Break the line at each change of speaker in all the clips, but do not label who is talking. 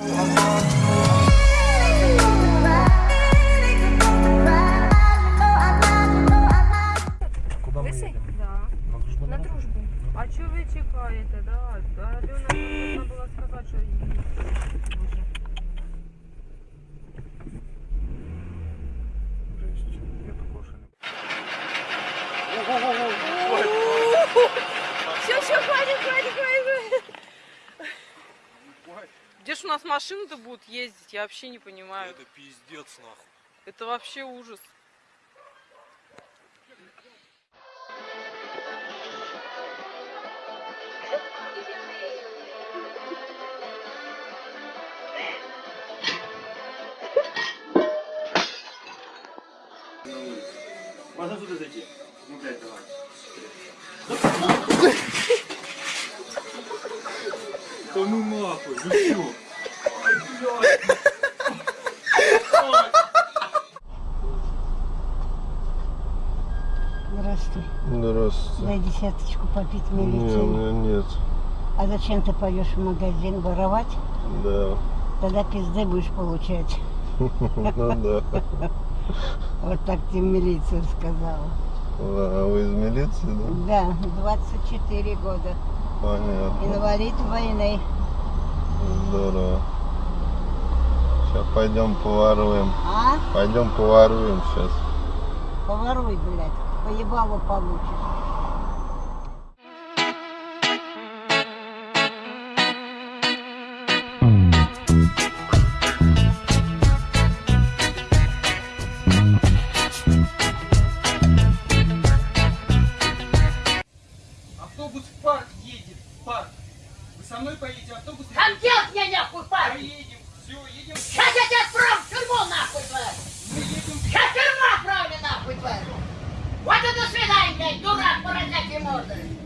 啊。Машины-то будут ездить? Я вообще не понимаю.
Это пиздец нахуй.
Это вообще ужас.
Можно туда зайти? Ну, блядь, давай.
Да ну нахуй, ну чё?
Здравствуй.
Здравствуйте.
Дай десяточку попить
Не, у меня нет.
А зачем ты пойдешь в магазин воровать?
Да.
Тогда пизды будешь получать.
Ну да.
Вот так тебе милиция сказала.
А вы из милиции, да?
Да, 24 года.
Понятно.
Инвалид войны.
Здорово. Сейчас пойдем поворуем.
А?
Пойдем поворуем сейчас.
Поворуй, блядь. Поебалу получишь.
all day.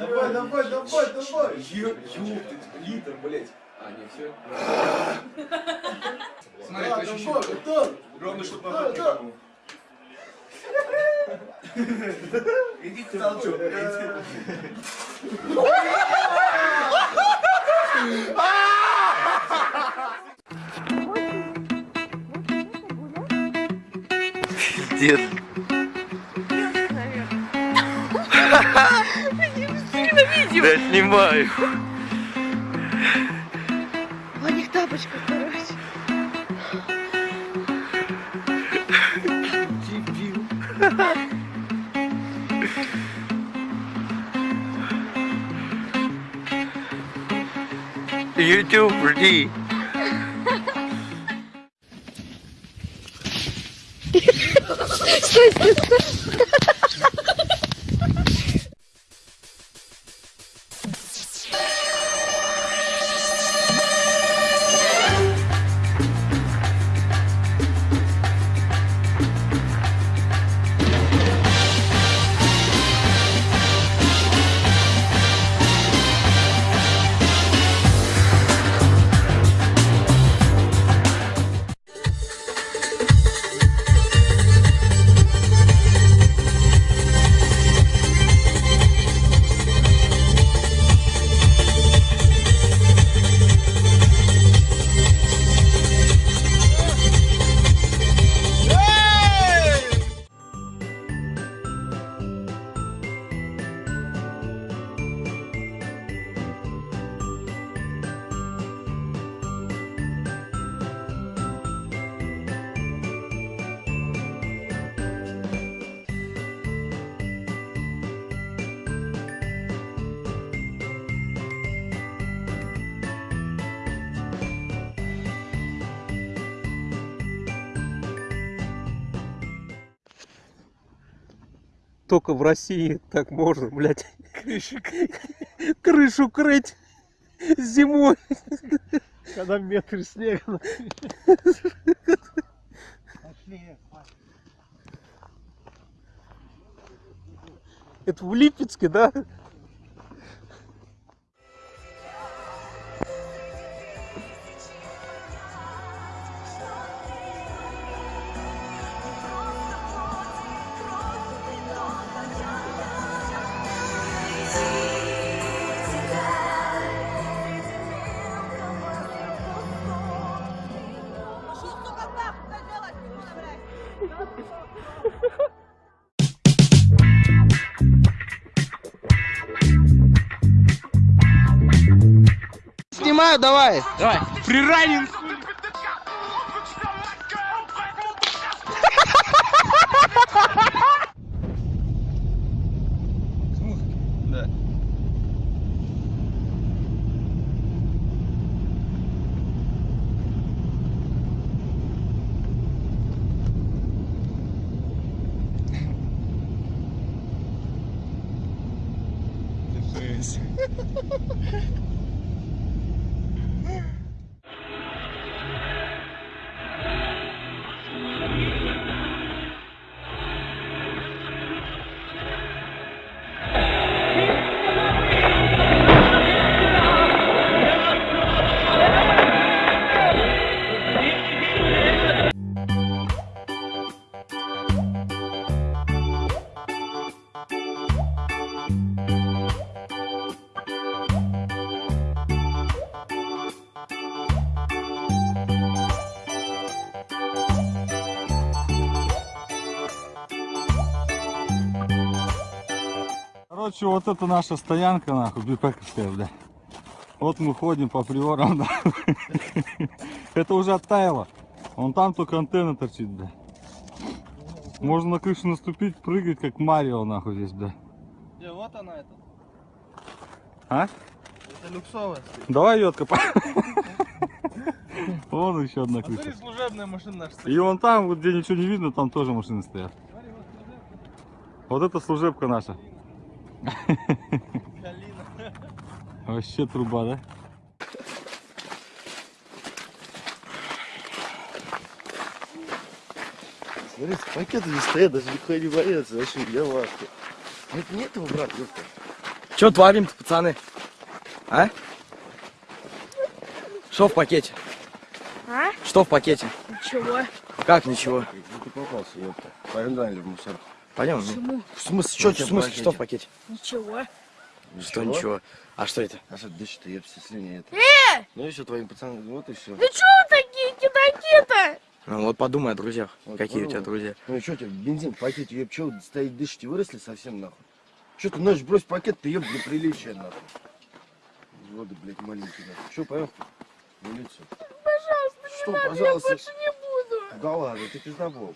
Давай, давай, давай, давай! Ёптать, литр, блядь! А, не все? Смотри, да, давай, готов! Ровно, чтобы назад не было. Иди ты толчок,
Дед. Да снимаю.
В одних тапочках, короче.
YouTube, жди.
Только в России так можно, блядь, крышу, крышу крыть зимой. Когда метр снега. Это в Липецке, да?
Снимаю, давай. Давай. Приранен. Да.
Короче, вот это наша стоянка, нахуй, бипековская, бля. Вот мы ходим по приорам, да. Это уже оттаяло. Вон там только антенна торчит, бля. Можно на крышу наступить, прыгать, как Марио, нахуй, здесь, бля.
Где, вот она это.
А?
Это люксовая.
Давай ее откопаем. Вон еще одна
А смотри,
крыша.
служебная машина наша.
И вон там, вот где ничего не видно, там тоже машины стоят. Вот это служебка наша.
Калина.
Вообще труба, да?
Смотри, пакеты не стоят, даже никто не боится. Вообще, я ахуе. Это не этого, брат, ёпта.
Че творим-то, пацаны? А? Что в пакете?
А?
Что в пакете?
Ничего.
Как ничего?
Ну ты попался, ёпта. Погнали в мусор.
Пойдем.
Почему?
В смысле,
Что
что, в смысле, что в пакете?
Ничего.
Что ничего? А что это?
А что дышит, ёпта, слюни это.
Э!
Ну и все, твоим пацанам, вот и все.
Вы чё такие кидаки-то?
Ну вот подумай о друзьях.
Вот
Какие у тебя
подумай.
друзья?
Ну и что тебе, бензин в пакете, ёб, чё, стоит дышите, выросли совсем, нахуй? Что ты ночь брось пакет, ты ёб, для приличия, нахуй. Воды, блядь, маленькие, нахуй. Что, поехали? В милицию.
Пожалуйста,
Что,
не надо,
пожалуйста?
я больше не буду.
Да ладно, ты пиздобол.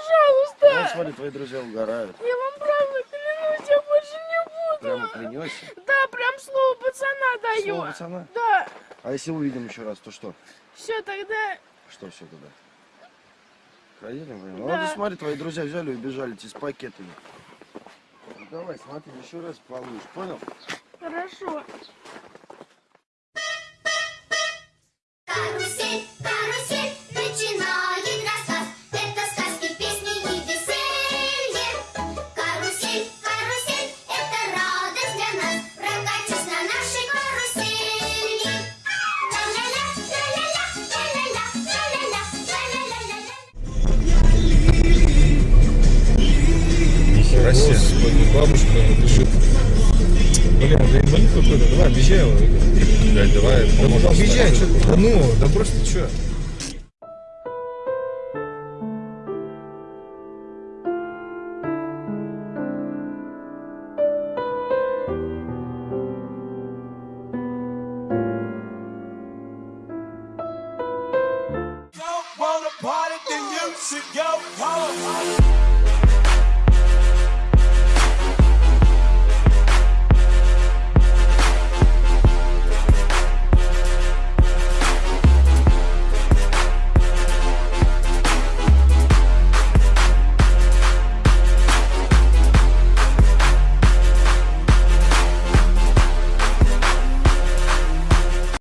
Ну, пожалуйста.
Ну, смотри, твои друзья угорают.
Я вам правда клянусь, я больше не буду.
Прямо клянешься.
Да, прям слово пацана даю.
Слово пацана.
Да.
А если увидим еще раз, то что?
Все, тогда...
Что все туда? Проедем, блин. Ну,
Да.
вот и смотри, твои друзья взяли и убежали тебе с пакетами. Ну, давай, смотри, еще раз получишь, понял?
Хорошо.
Бабушка бежит. Блин, да инвалид какой-то, давай, объезжай его. Блядь, давай, да объезжай, что ты? Да ну, да просто что?